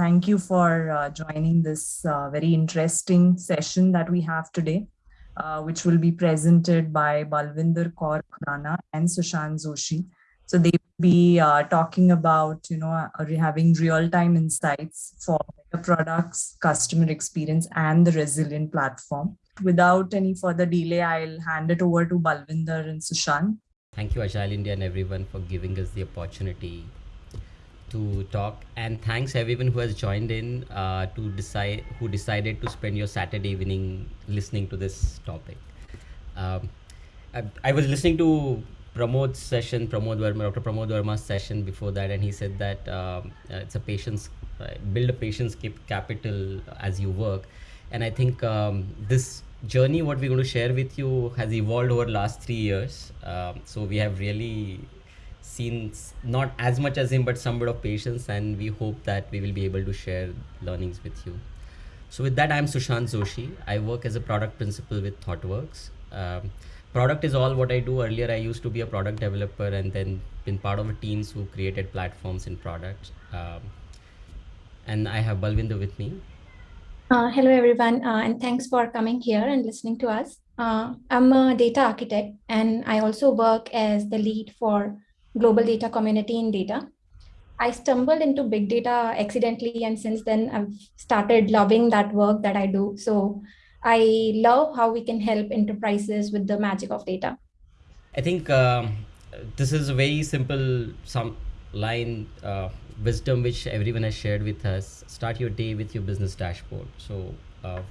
thank you for uh, joining this uh, very interesting session that we have today, uh, which will be presented by Balvinder Kaur Khurana and Sushant Joshi. So they will be uh, talking about, you know, uh, having real-time insights for products, customer experience, and the resilient platform. Without any further delay, I'll hand it over to Balvinder and Sushant. Thank you, Agile India and everyone for giving us the opportunity to talk and thanks everyone who has joined in uh, to decide who decided to spend your Saturday evening listening to this topic. Um, I, I, was listening to Pramod's session, Pramod Varma, Dr. Pramod Varma's session before that, and he said that um, uh, it's a patience, uh, build a patience capital as you work. And I think um, this journey, what we're going to share with you, has evolved over last three years. Um, so we have really seen not as much as him, but some bit of patience, and we hope that we will be able to share learnings with you. So with that, I'm Sushant Joshi. I work as a product principal with ThoughtWorks. Um, product is all what I do. Earlier, I used to be a product developer and then been part of a teams who created platforms and products. Um, and I have Balvinder with me. Uh, hello, everyone, uh, and thanks for coming here and listening to us. Uh, I'm a data architect, and I also work as the lead for global data community in data. I stumbled into big data accidentally, and since then I've started loving that work that I do. So I love how we can help enterprises with the magic of data. I think um, this is a very simple some line uh, wisdom which everyone has shared with us. Start your day with your business dashboard. So uh,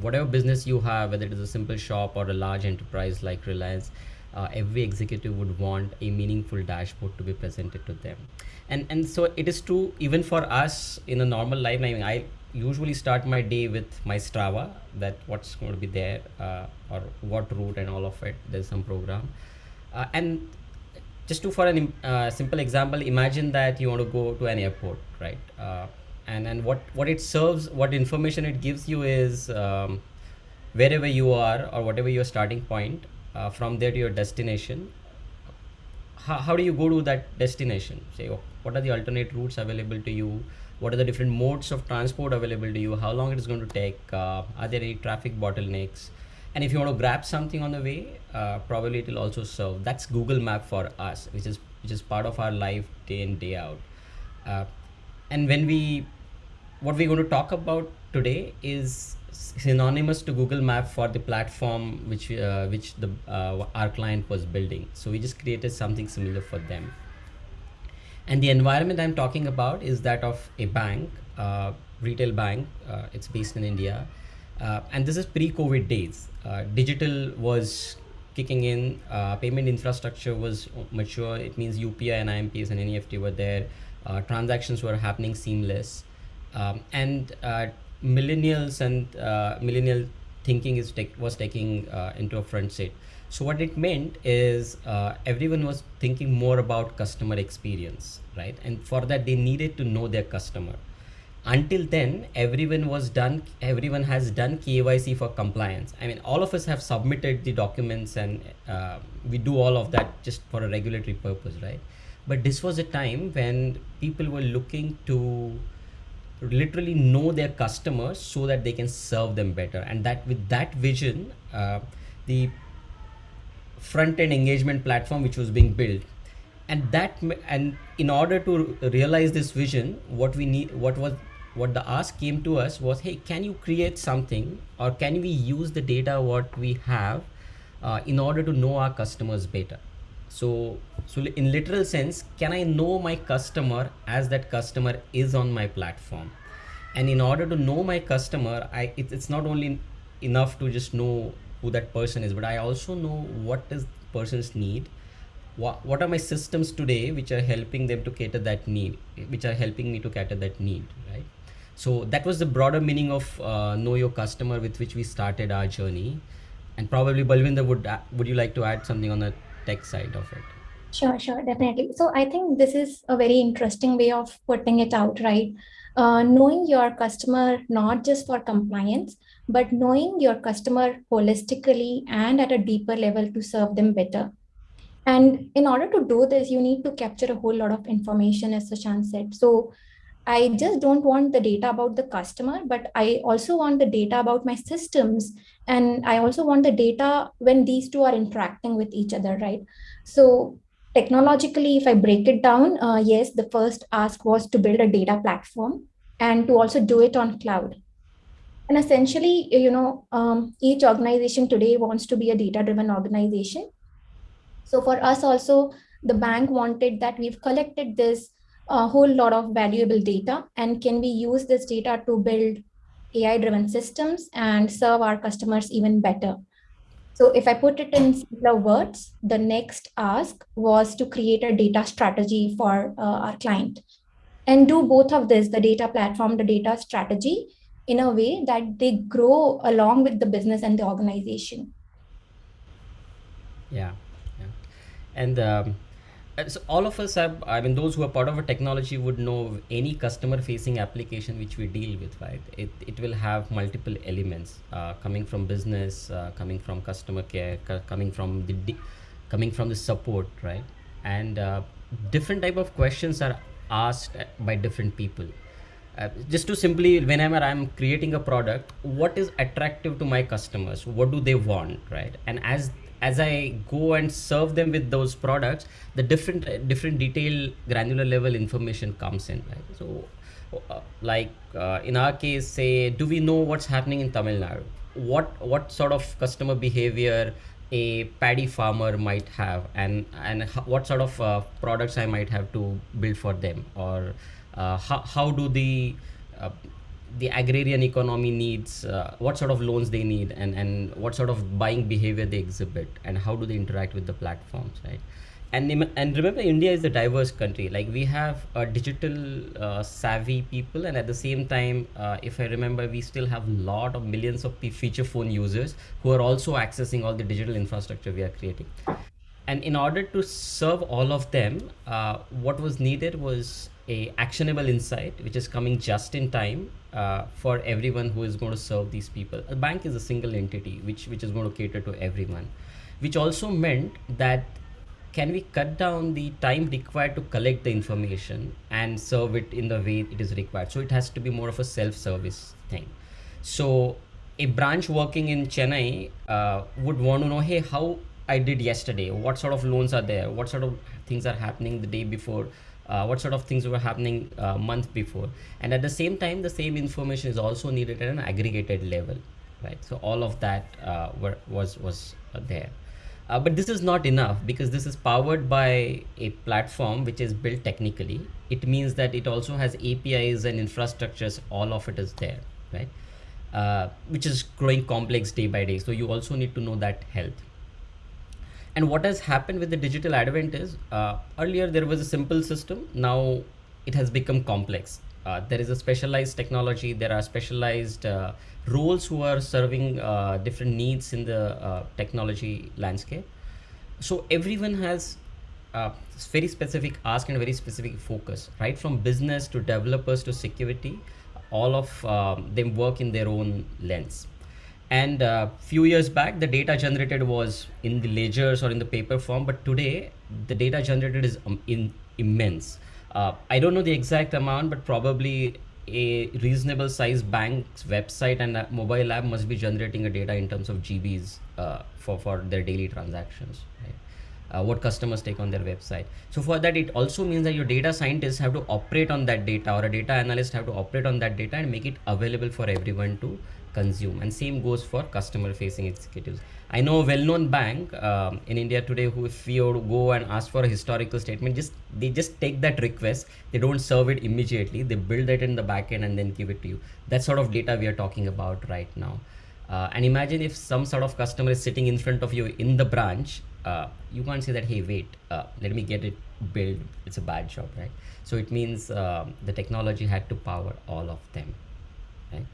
whatever business you have, whether it is a simple shop or a large enterprise like Reliance, uh, every executive would want a meaningful dashboard to be presented to them. And and so it is true even for us in a normal life I, mean, I usually start my day with my strava that what's going to be there uh, or what route and all of it. There's some program. Uh, and just to for a uh, simple example imagine that you want to go to an airport right? Uh, and and what what it serves what information it gives you is um, wherever you are or whatever your starting point uh, from there to your destination. How, how do you go to that destination? Say oh, what are the alternate routes available to you? What are the different modes of transport available to you? How long it is going to take? Uh, are there any traffic bottlenecks? And if you want to grab something on the way uh, probably it will also serve. That's google map for us which is which is part of our life day in day out. Uh, and when we what we're going to talk about today is synonymous to Google Map for the platform which uh, which the uh, our client was building. So we just created something similar for them. And the environment I'm talking about is that of a bank, uh, retail bank. Uh, it's based in India, uh, and this is pre-COVID days. Uh, digital was kicking in. payment infrastructure was mature. It means UPI and IMPS and NEFT were there. transactions were happening seamless. Um, and millennials and uh, millennial thinking is take, was taking uh, into a front seat. So what it meant is uh, everyone was thinking more about customer experience, right? And for that they needed to know their customer. Until then, everyone was done. Everyone has done KYC for compliance. I mean, all of us have submitted the documents, and uh, we do all of that just for a regulatory purpose, right? But this was a time when people were looking to literally know their customers so that they can serve them better. And that with that vision uh, the front end engagement platform which was being built and that and in order to realize this vision what we need what was what the ask came to us was hey can you create something or can we use the data what we have uh, in order to know our customers better so so in literal sense can i know my customer as that customer is on my platform? And in order to know my customer i it, it's not only enough to just know who that person is but i also know what is person's need. What, what are my systems today which are helping them to cater that need which are helping me to cater that need right? So that was the broader meaning of uh, know your customer with which we started our journey. And probably balvinder would uh, would you like to add something on the tech side of it. Sure sure definitely. So i think this is a very interesting way of putting it out right? Uh, knowing your customer not just for compliance but knowing your customer holistically and at a deeper level to serve them better. And in order to do this you need to capture a whole lot of information as Sushant said. So I just don't want the data about the customer, but I also want the data about my systems. And I also want the data when these two are interacting with each other, right? So technologically, if I break it down, uh, yes, the first ask was to build a data platform and to also do it on cloud. And essentially, you know, um, each organization today wants to be a data-driven organization. So for us also, the bank wanted that we've collected this a whole lot of valuable data and can we use this data to build AI driven systems and serve our customers even better. So if I put it in simpler words, the next ask was to create a data strategy for uh, our client and do both of this, the data platform, the data strategy in a way that they grow along with the business and the organization. Yeah, yeah. And um, so all of us have i mean those who are part of a technology would know any customer facing application which we deal with right? It, it will have multiple elements uh, coming from business uh, coming from customer care coming from the coming from the support right? And uh, different type of questions are asked by different people. Uh, just to simply whenever i'm creating a product what is attractive to my customers? What do they want right? And as as I go and serve them with those products, the different different detail granular level information comes in. Right? So, uh, like uh, in our case, say, do we know what's happening in Tamil Nadu? What what sort of customer behavior a paddy farmer might have, and and what sort of uh, products I might have to build for them, or uh, how how do the uh, the agrarian economy needs, uh, what sort of loans they need, and, and what sort of buying behavior they exhibit, and how do they interact with the platforms, right? And, and remember, India is a diverse country. Like we have a digital uh, savvy people, and at the same time, uh, if I remember, we still have a lot of millions of feature phone users who are also accessing all the digital infrastructure we are creating and in order to serve all of them uh, what was needed was a actionable insight which is coming just in time uh, for everyone who is going to serve these people a bank is a single entity which which is going to cater to everyone which also meant that can we cut down the time required to collect the information and serve it in the way it is required so it has to be more of a self-service thing so a branch working in chennai uh, would want to know hey how I did yesterday? What sort of loans are there? What sort of things are happening the day before? Uh, what sort of things were happening a uh, month before? And at the same time, the same information is also needed at an aggregated level, right? So all of that uh, were, was was uh, there. Uh, but this is not enough because this is powered by a platform which is built technically. It means that it also has APIs and infrastructures. All of it is there, right? Uh, which is growing complex day by day. So you also need to know that health and what has happened with the digital advent is uh, earlier there was a simple system. Now it has become complex. Uh, there is a specialized technology. There are specialized uh, roles who are serving uh, different needs in the uh, technology landscape. So everyone has uh, very specific ask and very specific focus, right? From business to developers to security, all of um, them work in their own lens and a uh, few years back the data generated was in the ledgers or in the paper form but today the data generated is um, in immense uh, i don't know the exact amount but probably a reasonable size bank's website and mobile app must be generating a data in terms of gbs uh, for for their daily transactions right? Uh, what customers take on their website. So for that, it also means that your data scientists have to operate on that data or a data analyst have to operate on that data and make it available for everyone to consume. And same goes for customer facing executives. I know a well-known bank um, in india today who if you go and ask for a historical statement just they just take that request they don't serve it immediately they build it in the backend and then give it to you. That sort of data we are talking about right now. Uh, and imagine if some sort of customer is sitting in front of you in the branch uh, you can't say that hey wait uh, let me get it built. It's a bad job right? So it means um, the technology had to power all of them right?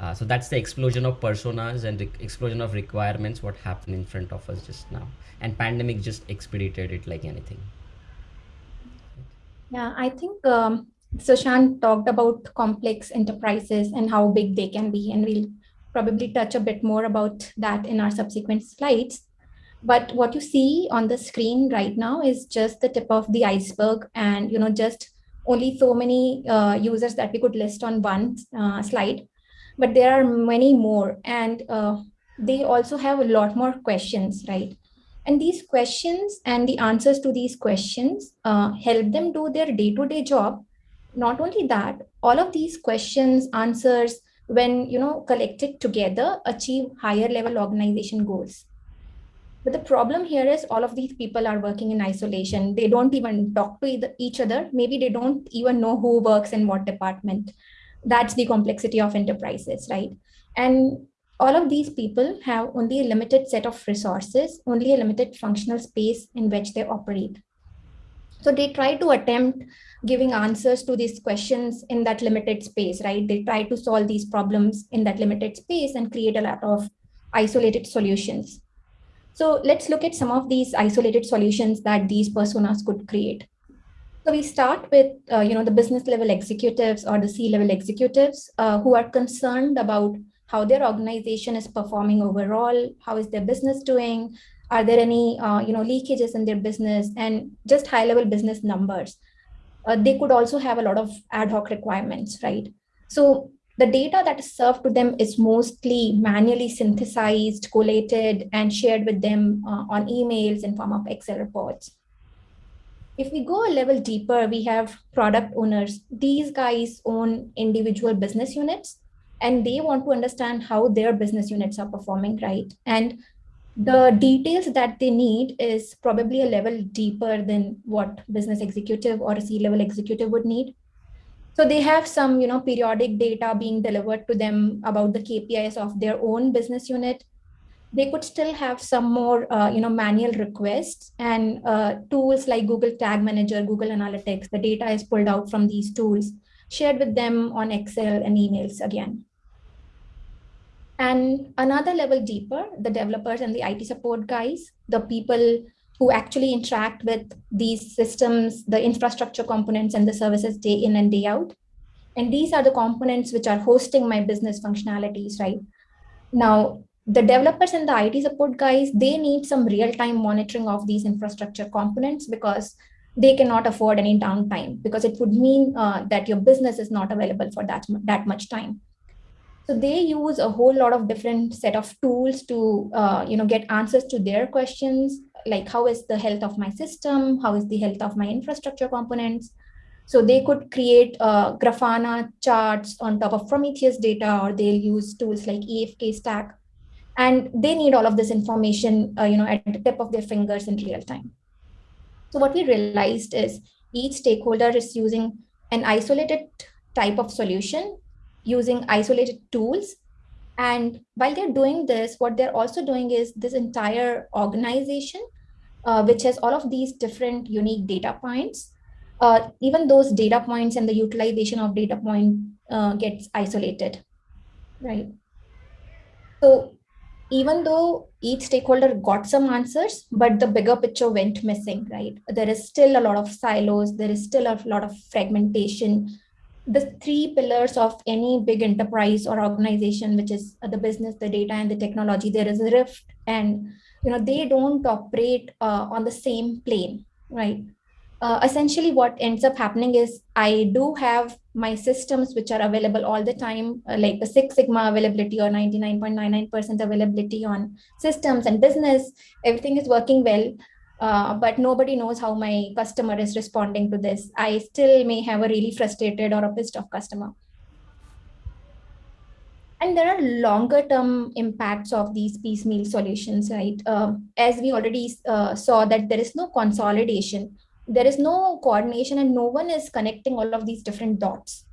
Uh, so that's the explosion of personas and the explosion of requirements what happened in front of us just now. And pandemic just expedited it like anything. Yeah i think um, Sushant talked about complex enterprises and how big they can be and we'll probably touch a bit more about that in our subsequent slides but what you see on the screen right now is just the tip of the iceberg and you know just only so many uh, users that we could list on one uh, slide, but there are many more. And uh, they also have a lot more questions, right? And these questions and the answers to these questions uh, help them do their day-to-day -day job. Not only that, all of these questions, answers, when you know collected together, achieve higher level organization goals. But the problem here is all of these people are working in isolation. They don't even talk to each other. Maybe they don't even know who works in what department. That's the complexity of enterprises, right? And all of these people have only a limited set of resources, only a limited functional space in which they operate. So they try to attempt giving answers to these questions in that limited space, right? They try to solve these problems in that limited space and create a lot of isolated solutions. So let's look at some of these isolated solutions that these personas could create. So we start with, uh, you know, the business level executives or the C-level executives uh, who are concerned about how their organization is performing overall, how is their business doing, are there any, uh, you know, leakages in their business and just high level business numbers. Uh, they could also have a lot of ad hoc requirements, right? So the data that is served to them is mostly manually synthesized, collated, and shared with them uh, on emails in form of Excel reports. If we go a level deeper, we have product owners. These guys own individual business units, and they want to understand how their business units are performing, right? And the details that they need is probably a level deeper than what business executive or a C-level executive would need so they have some, you know, periodic data being delivered to them about the KPIs of their own business unit. They could still have some more, uh, you know, manual requests and uh, tools like Google Tag Manager, Google Analytics. The data is pulled out from these tools, shared with them on Excel and emails again. And another level deeper, the developers and the IT support guys, the people who actually interact with these systems, the infrastructure components and the services day in and day out. And these are the components which are hosting my business functionalities, right? Now, the developers and the IT support guys, they need some real-time monitoring of these infrastructure components because they cannot afford any downtime because it would mean uh, that your business is not available for that, that much time. So they use a whole lot of different set of tools to, uh, you know, get answers to their questions, like how is the health of my system? How is the health of my infrastructure components? So they could create uh, Grafana charts on top of Prometheus data, or they'll use tools like EFK Stack. And they need all of this information, uh, you know, at the tip of their fingers in real time. So what we realized is each stakeholder is using an isolated type of solution using isolated tools. And while they're doing this, what they're also doing is this entire organization, uh, which has all of these different unique data points, uh, even those data points and the utilization of data point uh, gets isolated, right? So even though each stakeholder got some answers, but the bigger picture went missing, right? There is still a lot of silos, there is still a lot of fragmentation, the three pillars of any big enterprise or organization which is the business the data and the technology there is a rift and you know they don't operate uh, on the same plane right uh, essentially what ends up happening is i do have my systems which are available all the time uh, like the six sigma availability or 99.99% availability on systems and business everything is working well uh, but nobody knows how my customer is responding to this. I still may have a really frustrated or a pissed off customer. And there are longer term impacts of these piecemeal solutions, right? Uh, as we already uh, saw that there is no consolidation, there is no coordination and no one is connecting all of these different dots.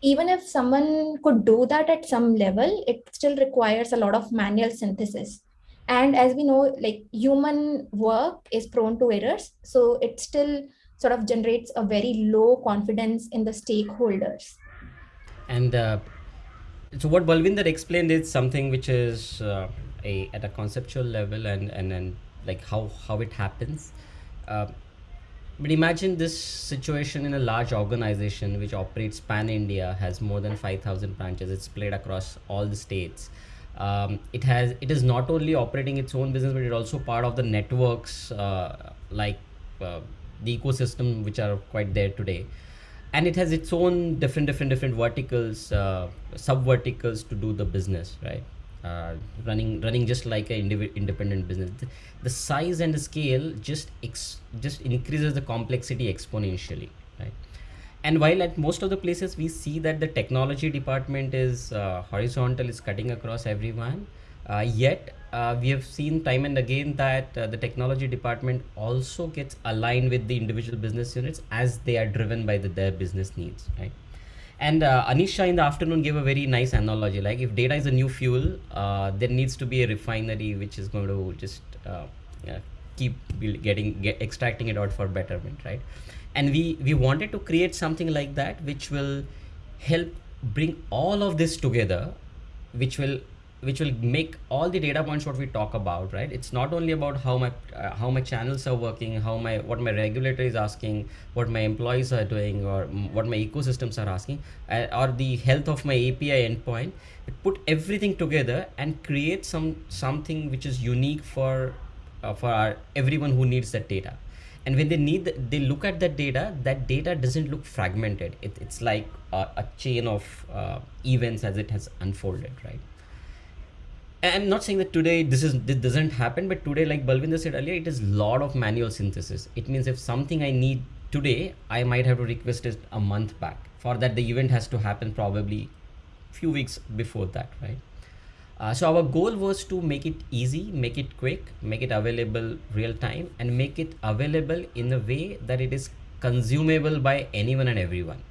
Even if someone could do that at some level, it still requires a lot of manual synthesis and as we know like human work is prone to errors so it still sort of generates a very low confidence in the stakeholders and uh, so what balvinder explained is something which is uh, a at a conceptual level and and and like how how it happens. Uh, but imagine this situation in a large organization which operates pan India, has more than 5,000 branches, it's split across all the states. Um, it has it is not only operating its own business but it's also part of the networks uh, like uh, the ecosystem which are quite there today and it has its own different different different verticals uh, sub verticals to do the business right? Uh, running running just like an independent business. The, the, size and the scale just ex- just increases the complexity exponentially right? And while at most of the places we see that the technology department is uh, horizontal is cutting across everyone yet uh, we have seen time and again that uh, the technology department also gets aligned with the individual business units as they are driven by the, their business needs right? And uh, Anisha in the afternoon gave a very nice analogy like if data is a new fuel uh, there needs to be a refinery which is going to just uh, keep getting get, extracting it out for betterment right? And we we wanted to create something like that which will help bring all of this together which will which will make all the data points what we talk about right? It's not only about how my uh, how my channels are working how my what my regulator is asking what my employees are doing or what my ecosystems are asking uh, or the health of my api endpoint. Put everything together and create some something which is unique for uh, for our, everyone who needs that data. And when they need the, they look at that data that data doesn't look fragmented. It, it's like a, a chain of uh, events as it has unfolded right I'm not saying that today this is this doesn't happen, but today, like Balvinder said earlier, it is a lot of manual synthesis. It means if something I need today, I might have to request it a month back. For that, the event has to happen probably few weeks before that, right? Uh, so our goal was to make it easy, make it quick, make it available real time, and make it available in a way that it is consumable by anyone and everyone.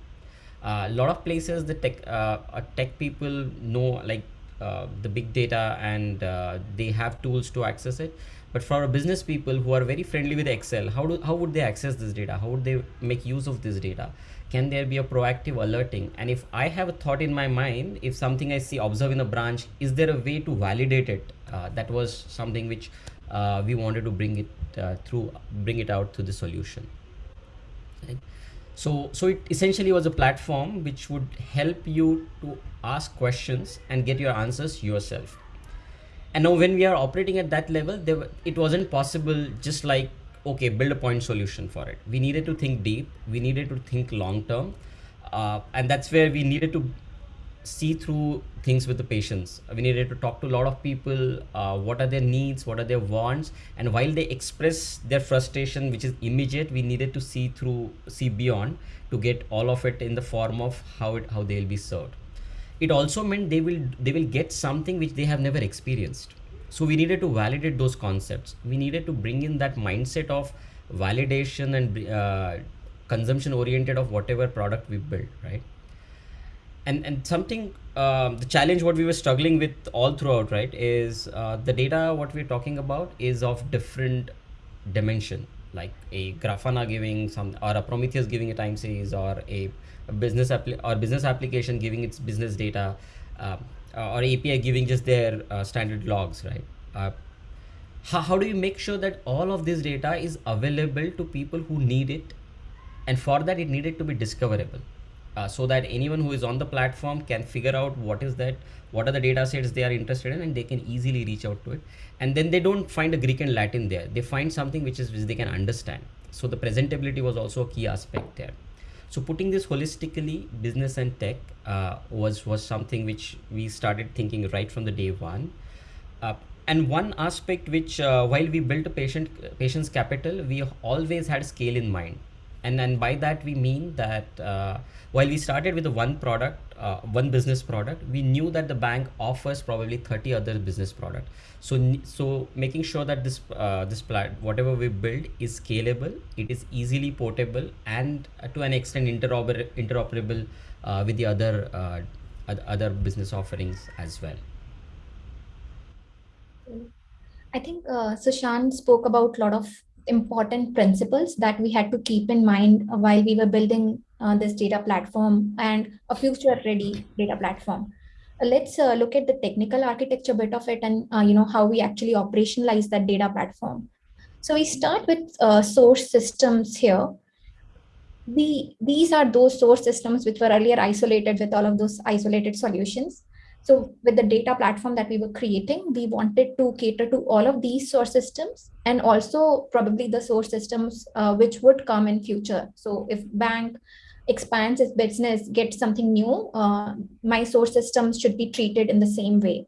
A uh, lot of places the tech uh, tech people know like uh, the big data and uh, they have tools to access it. But for business people who are very friendly with excel how do how would they access this data? How would they make use of this data? Can there be a proactive alerting? And if i have a thought in my mind if something i see observe in a branch is there a way to validate it? Uh, that was something which uh, we wanted to bring it uh, through bring it out to the solution. Right? So so it essentially was a platform which would help you to ask questions and get your answers yourself. And now when we are operating at that level there, it wasn't possible just like okay build a point solution for it. We needed to think deep. We needed to think long term. Uh, and that's where we needed to see through things with the patience. We needed to talk to a lot of people uh, what are their needs what are their wants and while they express their frustration which is immediate we needed to see through see beyond to get all of it in the form of how it how they'll be served. It also meant they will they will get something which they have never experienced. So we needed to validate those concepts. We needed to bring in that mindset of validation and uh, consumption oriented of whatever product we build right and and something uh, the challenge what we were struggling with all throughout right is uh, the data what we're talking about is of different dimension like a grafana giving some or a prometheus giving a time series or a business or business application giving its business data uh, or API giving just their uh, standard logs, right? Uh, how, how do you make sure that all of this data is available to people who need it? And for that, it needed to be discoverable. Uh, so that anyone who is on the platform can figure out what is that what are the data sets they are interested in and they can easily reach out to it. And then they don't find a greek and latin there. They find something which is which they can understand. So the presentability was also a key aspect there. So putting this holistically, business and tech uh, was was something which we started thinking right from the day one. Uh, and one aspect which, uh, while we built a patient patient's capital, we always had scale in mind and then by that we mean that uh, while we started with one product uh, one business product we knew that the bank offers probably 30 other business product. So so making sure that this uh, this plat whatever we build is scalable it is easily portable and uh, to an extent interoper interoperable uh, with the other uh, other business offerings as well. I think uh, Sushant spoke about a lot of important principles that we had to keep in mind while we were building uh, this data platform and a future ready data platform. Uh, let's uh, look at the technical architecture bit of it and uh, you know how we actually operationalize that data platform. So we start with uh, source systems here. The, these are those source systems which were earlier isolated with all of those isolated solutions. So with the data platform that we were creating, we wanted to cater to all of these source systems and also probably the source systems uh, which would come in future. So if bank expands its business, gets something new, uh, my source systems should be treated in the same way.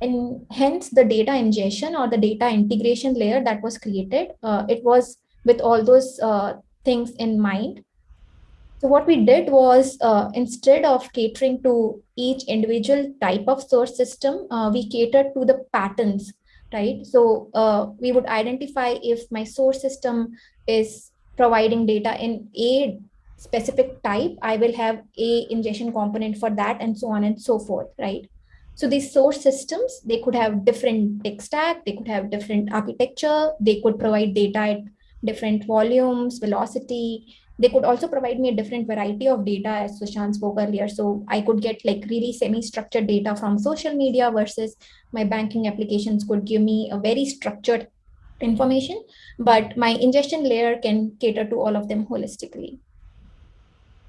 And hence the data ingestion or the data integration layer that was created, uh, it was with all those uh, things in mind. So what we did was uh, instead of catering to each individual type of source system, uh, we catered to the patterns, right? So uh, we would identify if my source system is providing data in a specific type, I will have a ingestion component for that and so on and so forth, right? So these source systems, they could have different tech stack, they could have different architecture, they could provide data at different volumes, velocity, they could also provide me a different variety of data as Sushant spoke earlier. So I could get like really semi-structured data from social media versus my banking applications could give me a very structured information, but my ingestion layer can cater to all of them holistically.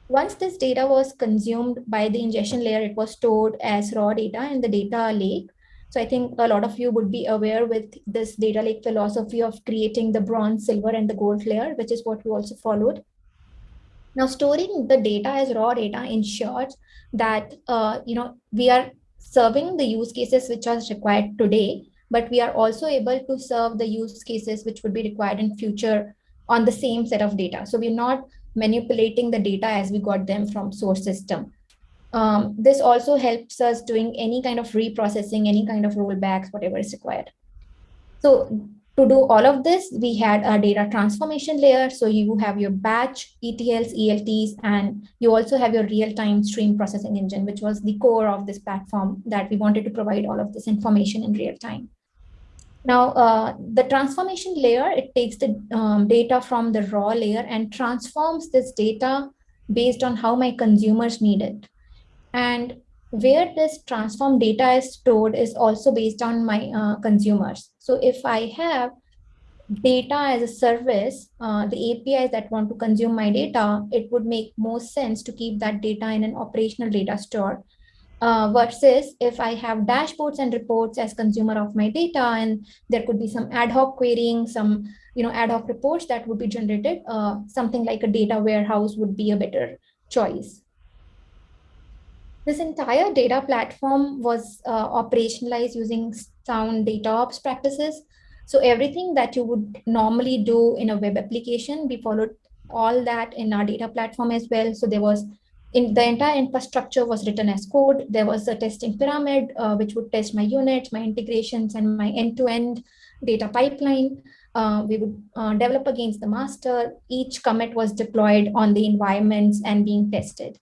Once this data was consumed by the ingestion layer, it was stored as raw data in the data lake. So I think a lot of you would be aware with this data lake philosophy of creating the bronze, silver, and the gold layer, which is what we also followed. Now, storing the data as raw data ensures that uh, you know we are serving the use cases which are required today, but we are also able to serve the use cases which would be required in future on the same set of data. So we're not manipulating the data as we got them from source system. Um, this also helps us doing any kind of reprocessing, any kind of rollbacks, whatever is required. So to do all of this, we had a data transformation layer. So you have your batch, ETLs, ELTs, and you also have your real-time stream processing engine, which was the core of this platform that we wanted to provide all of this information in real time. Now, uh, the transformation layer, it takes the um, data from the raw layer and transforms this data based on how my consumers need it. And where this transform data is stored is also based on my uh, consumers. So if I have data as a service, uh, the APIs that want to consume my data, it would make more sense to keep that data in an operational data store. Uh, versus if I have dashboards and reports as consumer of my data, and there could be some ad hoc querying, some you know ad hoc reports that would be generated, uh, something like a data warehouse would be a better choice. This entire data platform was uh, operationalized using sound data ops practices. So everything that you would normally do in a web application, we followed all that in our data platform as well. So there was in the entire infrastructure was written as code. There was a testing pyramid, uh, which would test my units, my integrations, and my end-to-end -end data pipeline. Uh, we would uh, develop against the master. Each commit was deployed on the environments and being tested.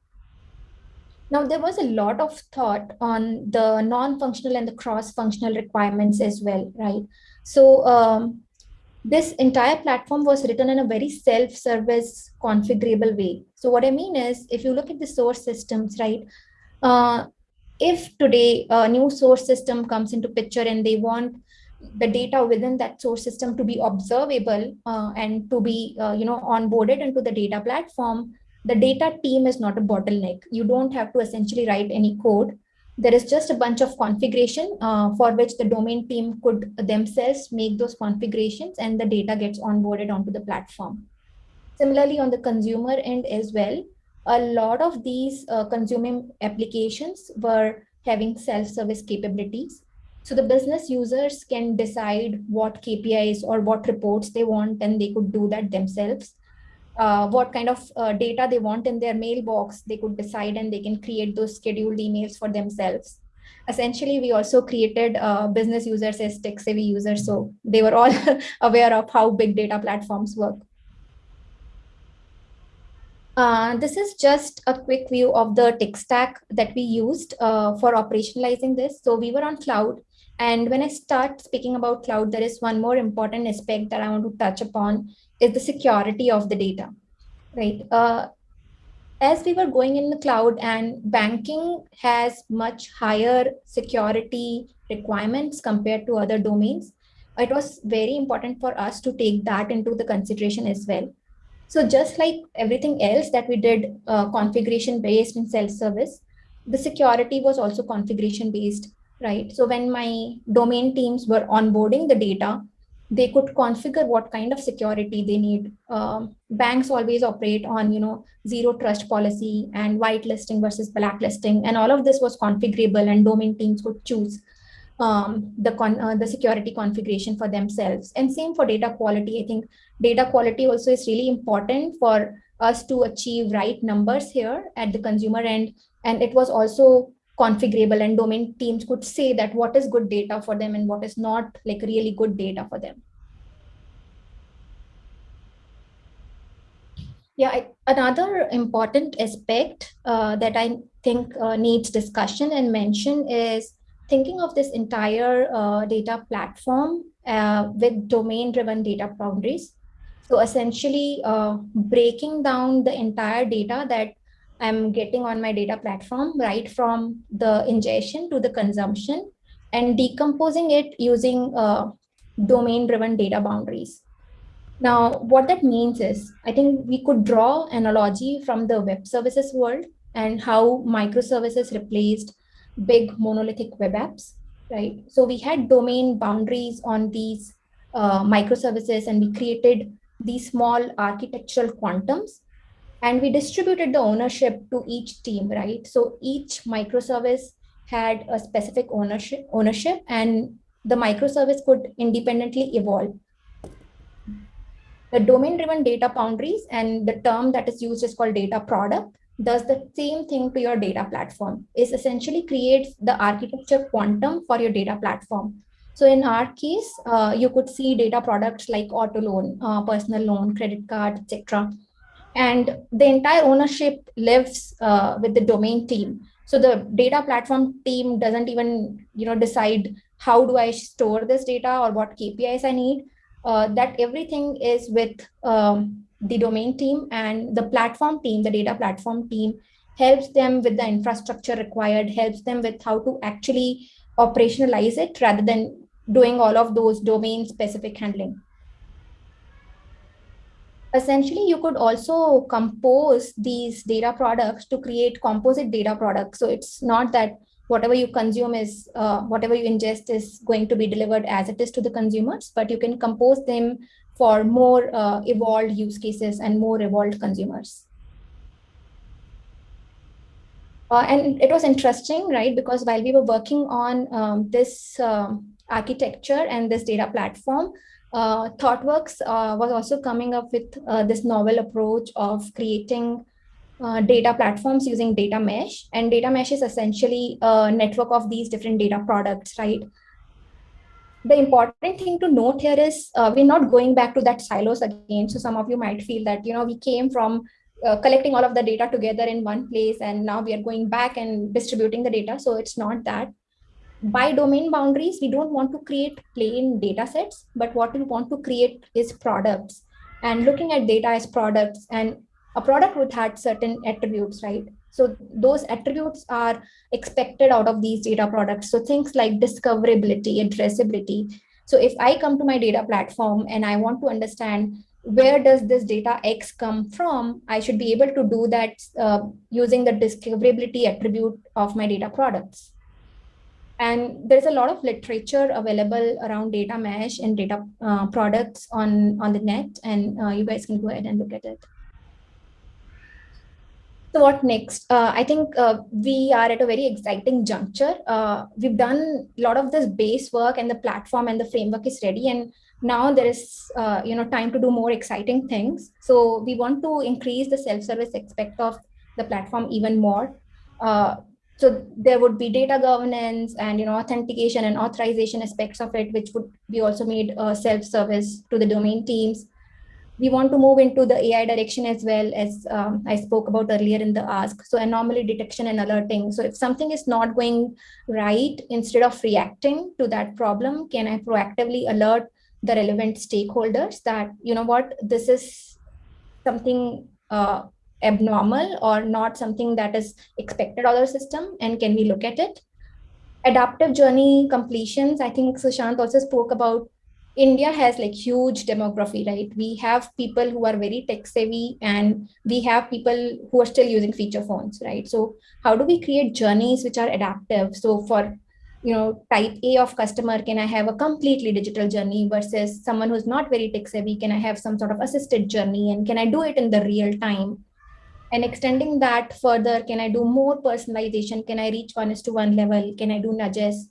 Now, there was a lot of thought on the non-functional and the cross-functional requirements as well, right? So um, this entire platform was written in a very self-service configurable way. So what I mean is, if you look at the source systems, right? Uh, if today a new source system comes into picture and they want the data within that source system to be observable uh, and to be, uh, you know, onboarded into the data platform, the data team is not a bottleneck. You don't have to essentially write any code. There is just a bunch of configuration uh, for which the domain team could themselves make those configurations and the data gets onboarded onto the platform. Similarly, on the consumer end as well, a lot of these uh, consuming applications were having self-service capabilities. So the business users can decide what KPIs or what reports they want and they could do that themselves uh, what kind of uh, data they want in their mailbox, they could decide and they can create those scheduled emails for themselves. Essentially, we also created uh, business users as tech savvy users. So they were all aware of how big data platforms work. Uh, this is just a quick view of the tech stack that we used uh, for operationalizing this. So we were on cloud. And when I start speaking about cloud, there is one more important aspect that I want to touch upon is the security of the data, right? Uh, as we were going in the cloud and banking has much higher security requirements compared to other domains, it was very important for us to take that into the consideration as well. So just like everything else that we did uh, configuration based in self-service, the security was also configuration based, right? So when my domain teams were onboarding the data, they could configure what kind of security they need. Um, banks always operate on, you know, zero trust policy and whitelisting versus blacklisting, and all of this was configurable, and domain teams could choose um, the con uh, the security configuration for themselves. And same for data quality. I think data quality also is really important for us to achieve right numbers here at the consumer end. And it was also configurable and domain teams could say that what is good data for them and what is not like really good data for them. Yeah, I, another important aspect uh, that I think uh, needs discussion and mention is thinking of this entire uh, data platform uh, with domain-driven data boundaries. So essentially uh, breaking down the entire data that I'm getting on my data platform, right from the ingestion to the consumption and decomposing it using uh, domain-driven data boundaries. Now, what that means is, I think we could draw analogy from the web services world and how microservices replaced big monolithic web apps, right? So we had domain boundaries on these uh, microservices and we created these small architectural quantums and we distributed the ownership to each team, right? So each microservice had a specific ownership, ownership and the microservice could independently evolve. The domain-driven data boundaries and the term that is used is called data product does the same thing to your data platform is essentially creates the architecture quantum for your data platform. So in our case, uh, you could see data products like auto loan, uh, personal loan, credit card, etc and the entire ownership lives uh, with the domain team. So the data platform team doesn't even you know decide how do i store this data or what kpis i need. Uh, that everything is with um, the domain team and the platform team the data platform team helps them with the infrastructure required helps them with how to actually operationalize it rather than doing all of those domain specific handling essentially you could also compose these data products to create composite data products. So it's not that whatever you consume is uh, whatever you ingest is going to be delivered as it is to the consumers but you can compose them for more uh, evolved use cases and more evolved consumers. Uh, and it was interesting right because while we were working on um, this um, architecture and this data platform uh, ThoughtWorks uh, was also coming up with uh, this novel approach of creating uh, data platforms using data mesh. And data mesh is essentially a network of these different data products, right? The important thing to note here is uh, we're not going back to that silos again. So some of you might feel that, you know, we came from uh, collecting all of the data together in one place and now we are going back and distributing the data. So it's not that by domain boundaries, we don't want to create plain data sets, but what we want to create is products and looking at data as products and a product would have certain attributes, right? So those attributes are expected out of these data products. So things like discoverability, addressability. So if I come to my data platform and I want to understand where does this data X come from, I should be able to do that uh, using the discoverability attribute of my data products. And there's a lot of literature available around data mesh and data uh, products on, on the net, and uh, you guys can go ahead and look at it. So what next? Uh, I think uh, we are at a very exciting juncture. Uh, we've done a lot of this base work and the platform and the framework is ready. And now there is uh, you know time to do more exciting things. So we want to increase the self-service aspect of the platform even more. So there would be data governance and you know authentication and authorization aspects of it, which would be also made uh, self-service to the domain teams. We want to move into the AI direction as well as um, I spoke about earlier in the ask. So anomaly detection and alerting. So if something is not going right, instead of reacting to that problem, can I proactively alert the relevant stakeholders that, you know what, this is something uh, abnormal or not something that is expected of the system and can we look at it? Adaptive journey completions i think sushant also spoke about india has like huge demography right? We have people who are very tech savvy and we have people who are still using feature phones right? So how do we create journeys which are adaptive? So for you know type a of customer can i have a completely digital journey versus someone who's not very tech savvy? Can i have some sort of assisted journey and can i do it in the real time and extending that further can i do more personalization? Can i reach one is to one level? Can i do nudges?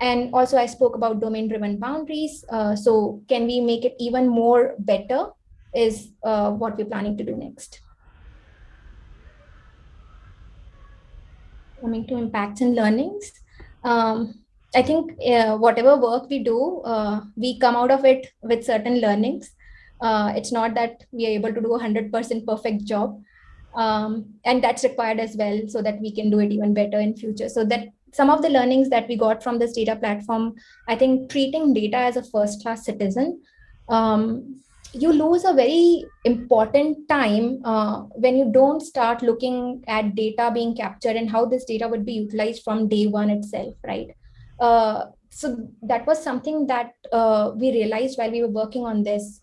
And also i spoke about domain driven boundaries. Uh, so can we make it even more better is uh, what we're planning to do next. Coming to impacts and learnings. Um, I think uh, whatever work we do, uh, we come out of it with certain learnings. Uh, it's not that we are able to do a 100% perfect job. Um, and that's required as well so that we can do it even better in future. So that some of the learnings that we got from this data platform, I think treating data as a first class citizen, um, you lose a very important time uh, when you don't start looking at data being captured and how this data would be utilized from day one itself, right? Uh, so that was something that uh, we realized while we were working on this.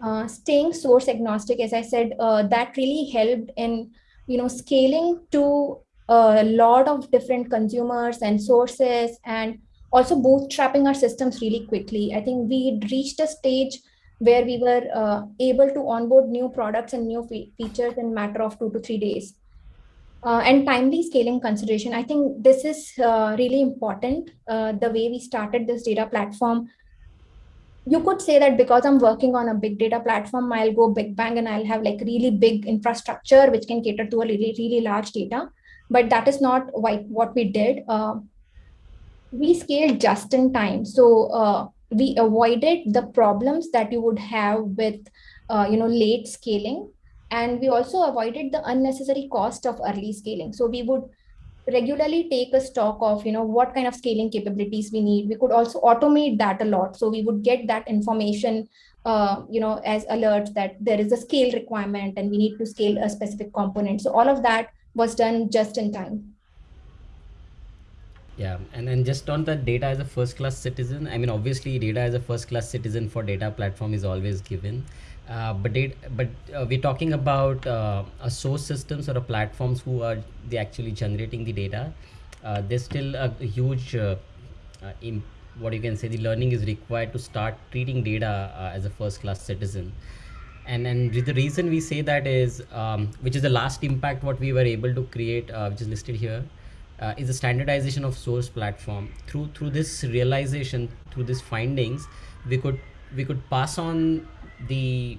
Uh, staying source agnostic, as I said, uh, that really helped in you know scaling to a lot of different consumers and sources and also bootstrapping our systems really quickly. I think we reached a stage where we were uh, able to onboard new products and new fe features in matter of two to three days. Uh, and timely scaling consideration. I think this is uh, really important. Uh, the way we started this data platform, you could say that because I'm working on a big data platform, I'll go big bang and I'll have like really big infrastructure which can cater to a really, really large data. But that is not what we did. Uh, we scaled just in time. So uh, we avoided the problems that you would have with uh, you know late scaling and we also avoided the unnecessary cost of early scaling so we would regularly take a stock of you know what kind of scaling capabilities we need. We could also automate that a lot. So we would get that information uh, you know as alerts that there is a scale requirement and we need to scale a specific component. So all of that was done just in time. Yeah and then just on the data as a first class citizen i mean obviously data as a first class citizen for data platform is always given uh, but but uh, we're talking about uh, a source systems or a platforms who are they actually generating the data. Uh, there's still a, huge uh, uh, what you can say the learning is required to start treating data as a first class citizen. And and the reason we say that is um, which is the last impact what we were able to create which is listed here is the standardization of source platform. Through through this realization through these findings we could we could pass on the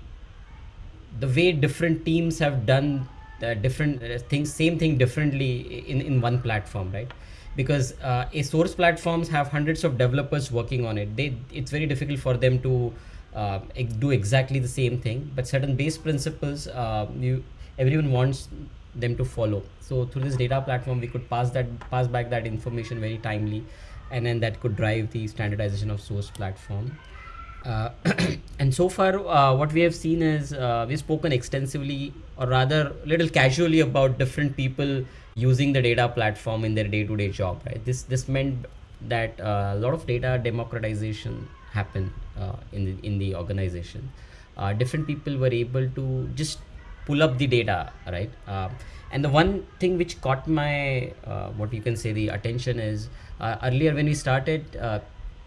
the way different teams have done uh, different uh, things same thing differently in in one platform right? Because uh, a source platforms have hundreds of developers working on it. They it's very difficult for them to uh, do exactly the same thing. But certain base principles uh, you everyone wants them to follow. So through this data platform we could pass that pass back that information very timely. And then that could drive the standardization of source platform uh, and so far uh, what we have seen is uh, we've spoken extensively or rather little casually about different people using the data platform in their day-to-day -day job right? This this meant that uh, a lot of data democratization happened uh, in the, in the organization. Different people were able to just pull up the data right? And the one thing which caught my what you can say the attention is earlier when we started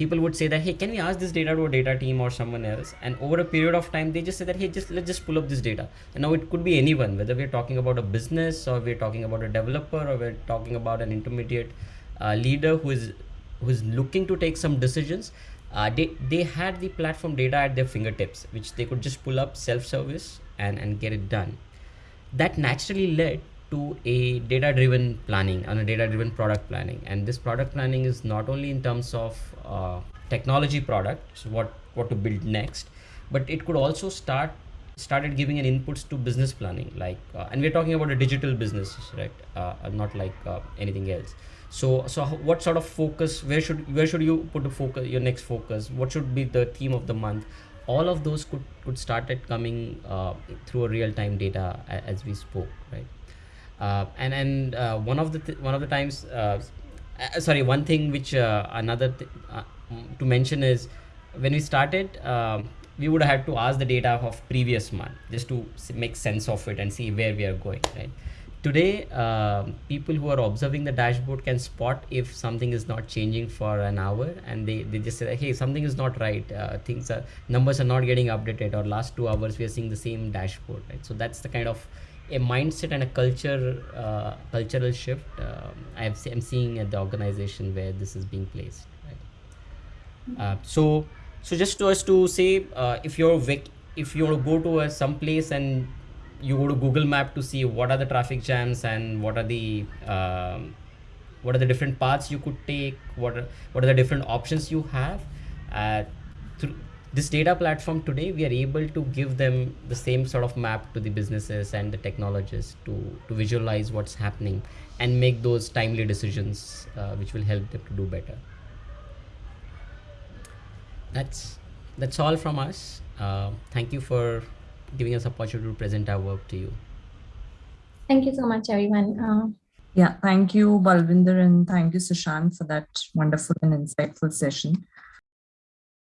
people would say that hey can we ask this data to a data team or someone else? And over a period of time they just say that hey just let's just pull up this data. And now it could be anyone whether we're talking about a business or we're talking about a developer or we're talking about an intermediate uh, leader who is who's looking to take some decisions. Uh, they they had the platform data at their fingertips which they could just pull up self-service and, and get it done. That naturally led to a data driven planning and a data driven product planning. And this product planning is not only in terms of uh, technology products, what, what to build next, but it could also start started giving an inputs to business planning like uh, and we're talking about a digital business right? Uh, not like uh, anything else. So so what sort of focus where should where should you put the focus your next focus? What should be the theme of the month? All of those could could started coming uh, through a real-time data as we spoke right uh, and and uh, one of the th one of the times uh, uh, sorry one thing which uh, another th to mention is when we started um, we would have to ask the data of previous month just to make sense of it and see where we are going right? Today uh, people who are observing the dashboard can spot if something is not changing for an hour and they, they just say hey something is not right. Uh, things are numbers are not getting updated or last two hours we are seeing the same dashboard right? So that's the kind of a mindset and a culture uh, cultural shift um, I've, i'm seeing at the organization where this is being placed right? Uh, so so just to us to say uh, if you're if you go to some place and you go to google map to see what are the traffic jams and what are the um, what are the different paths you could take what are, what are the different options you have uh, through this data platform today we are able to give them the same sort of map to the businesses and the technologists to to visualize what's happening and make those timely decisions uh, which will help them to do better that's that's all from us uh, thank you for giving us opportunity to present our work to you Thank you so much, everyone. Uh, Yeah, thank you, Balvinder, and thank you, Sushant, for that wonderful and insightful session.